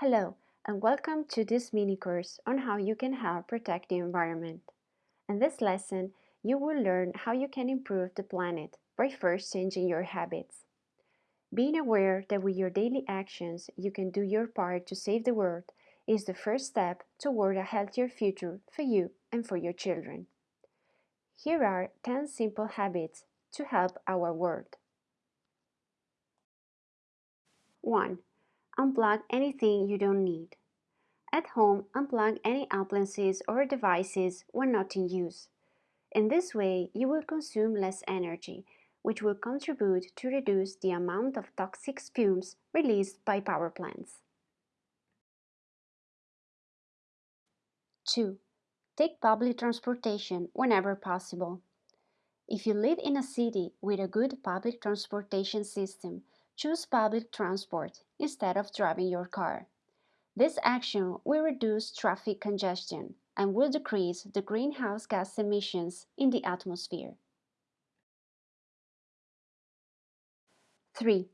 Hello, and welcome to this mini course on how you can help protect the environment. In this lesson, you will learn how you can improve the planet by first changing your habits. Being aware that with your daily actions you can do your part to save the world is the first step toward a healthier future for you and for your children. Here are 10 simple habits to help our world. 1 unplug anything you don't need. At home, unplug any appliances or devices when not in use. In this way, you will consume less energy, which will contribute to reduce the amount of toxic fumes released by power plants. 2. Take public transportation whenever possible. If you live in a city with a good public transportation system, choose public transport instead of driving your car. This action will reduce traffic congestion and will decrease the greenhouse gas emissions in the atmosphere. 3.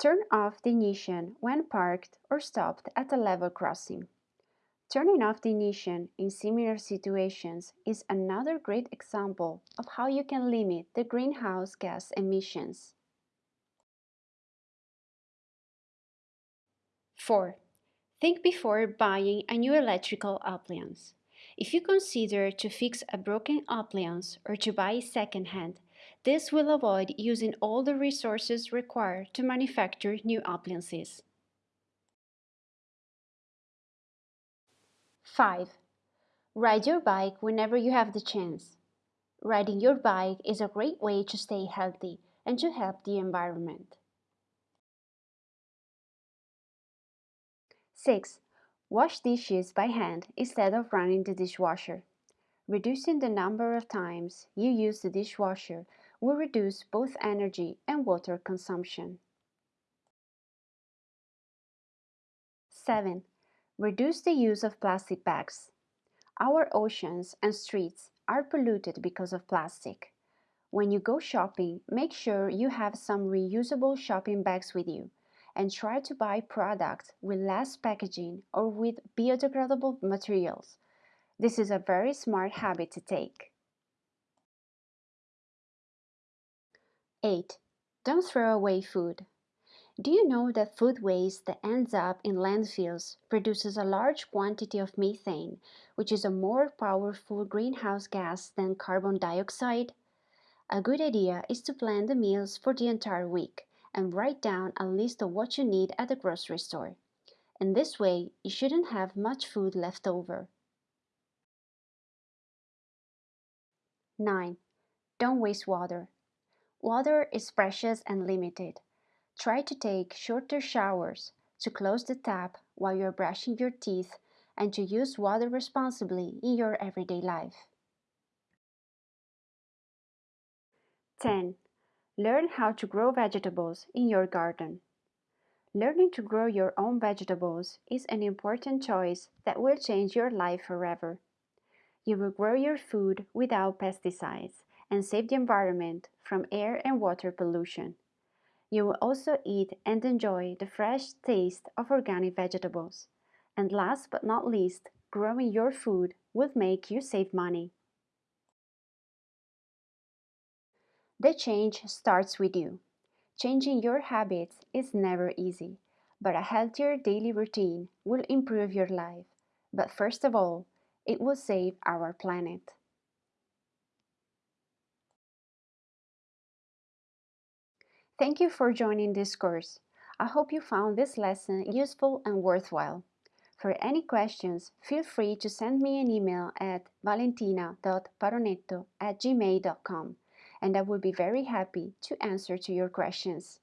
Turn off the ignition when parked or stopped at a level crossing. Turning off the ignition in similar situations is another great example of how you can limit the greenhouse gas emissions. 4. Think before buying a new electrical appliance. If you consider to fix a broken appliance or to buy second-hand, this will avoid using all the resources required to manufacture new appliances. 5. Ride your bike whenever you have the chance. Riding your bike is a great way to stay healthy and to help the environment. 6. Wash dishes by hand instead of running the dishwasher. Reducing the number of times you use the dishwasher will reduce both energy and water consumption. 7. Reduce the use of plastic bags. Our oceans and streets are polluted because of plastic. When you go shopping, make sure you have some reusable shopping bags with you and try to buy products with less packaging or with biodegradable materials. This is a very smart habit to take. 8. Don't throw away food. Do you know that food waste that ends up in landfills produces a large quantity of methane, which is a more powerful greenhouse gas than carbon dioxide? A good idea is to plan the meals for the entire week and write down a list of what you need at the grocery store. In this way, you shouldn't have much food left over. 9. Don't waste water. Water is precious and limited. Try to take shorter showers, to close the tap while you're brushing your teeth, and to use water responsibly in your everyday life. 10. Learn how to grow vegetables in your garden. Learning to grow your own vegetables is an important choice that will change your life forever. You will grow your food without pesticides and save the environment from air and water pollution. You will also eat and enjoy the fresh taste of organic vegetables. And last but not least, growing your food will make you save money. The change starts with you. Changing your habits is never easy, but a healthier daily routine will improve your life. But first of all, it will save our planet. Thank you for joining this course. I hope you found this lesson useful and worthwhile. For any questions, feel free to send me an email at valentina.paronetto at gmail.com and I will be very happy to answer to your questions.